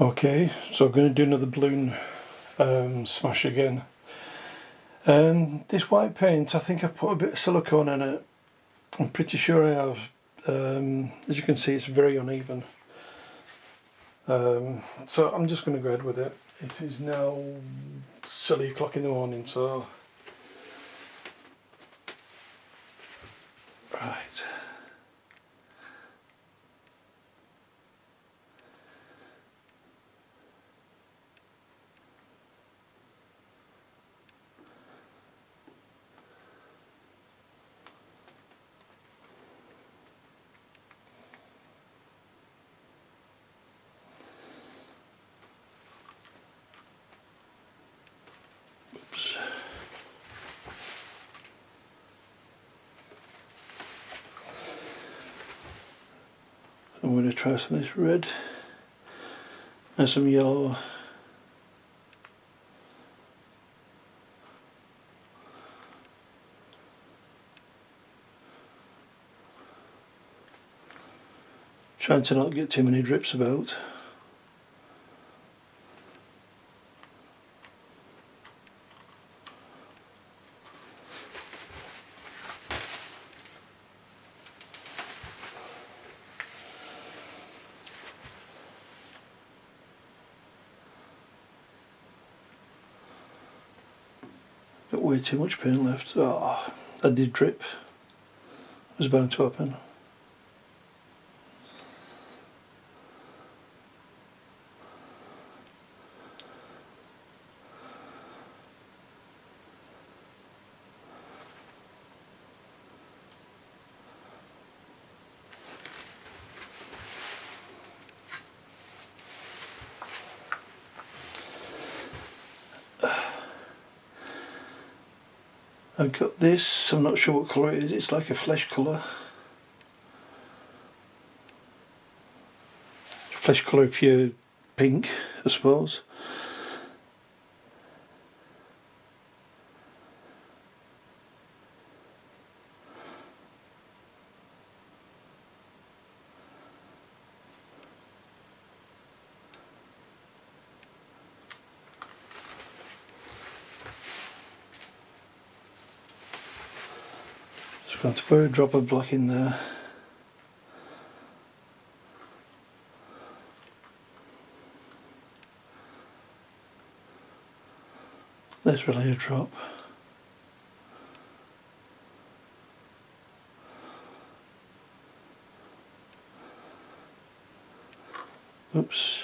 Okay, so I'm going to do another balloon um, smash again. Um, this white paint, I think I put a bit of silicone in it. I'm pretty sure I have. Um, as you can see, it's very uneven. Um, so I'm just going to go ahead with it. It is now silly o'clock in the morning, so right. I'm going to try some of this red and some yellow. Trying to not get too many drips about. Got way too much paint left. Oh, I did drip. It was bound to happen. I've got this, I'm not sure what colour it is, it's like a flesh colour. Flesh colour pure pink, I suppose. Just going to put a drop of black in there. There's really a drop. Oops.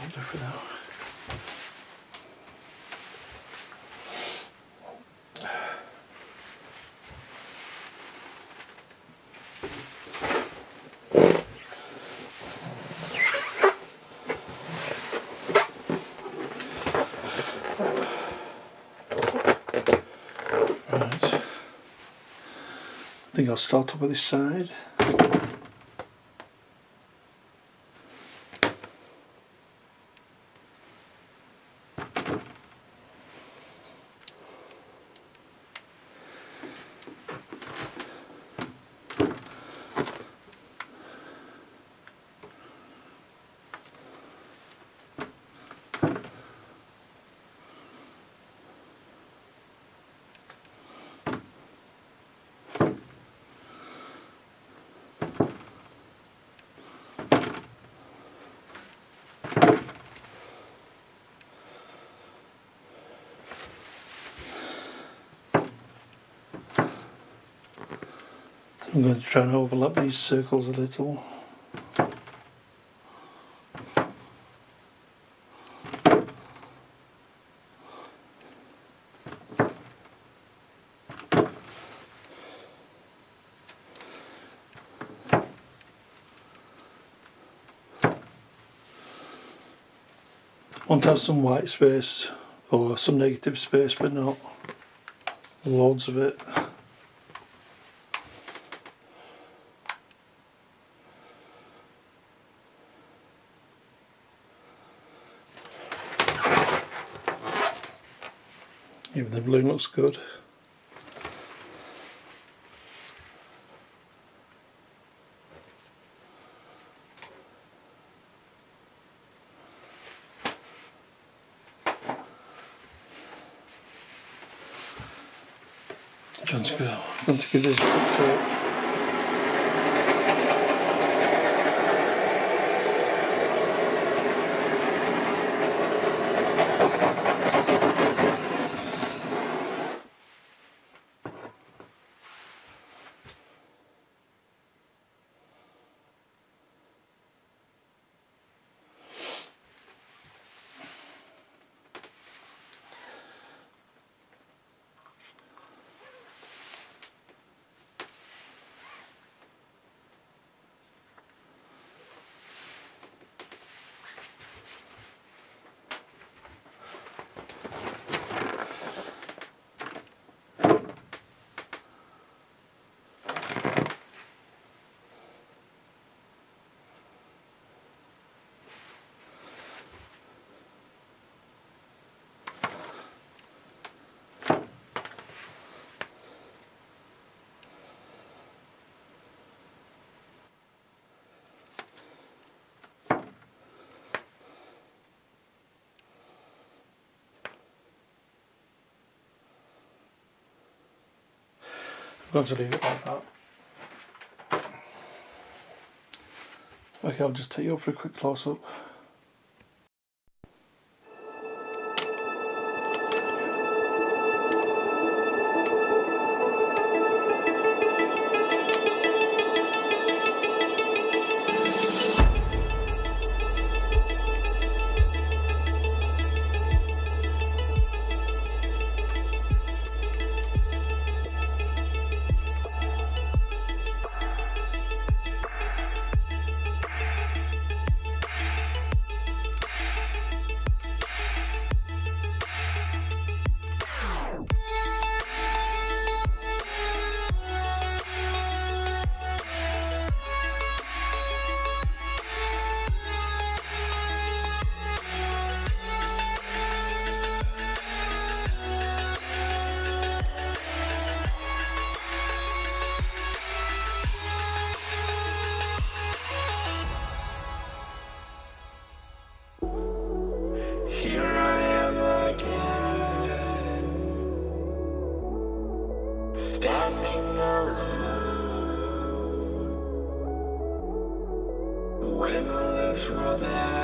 I'll do for now. Right. I think I'll start up with this side. I'm going to try and overlap these circles a little. want to have some white space or some negative space but not loads of it. Even the blue looks good. Time to go. To give this a. I'm going to leave it like that. Okay, I'll just take you up for a quick close standing alone. When will this world end?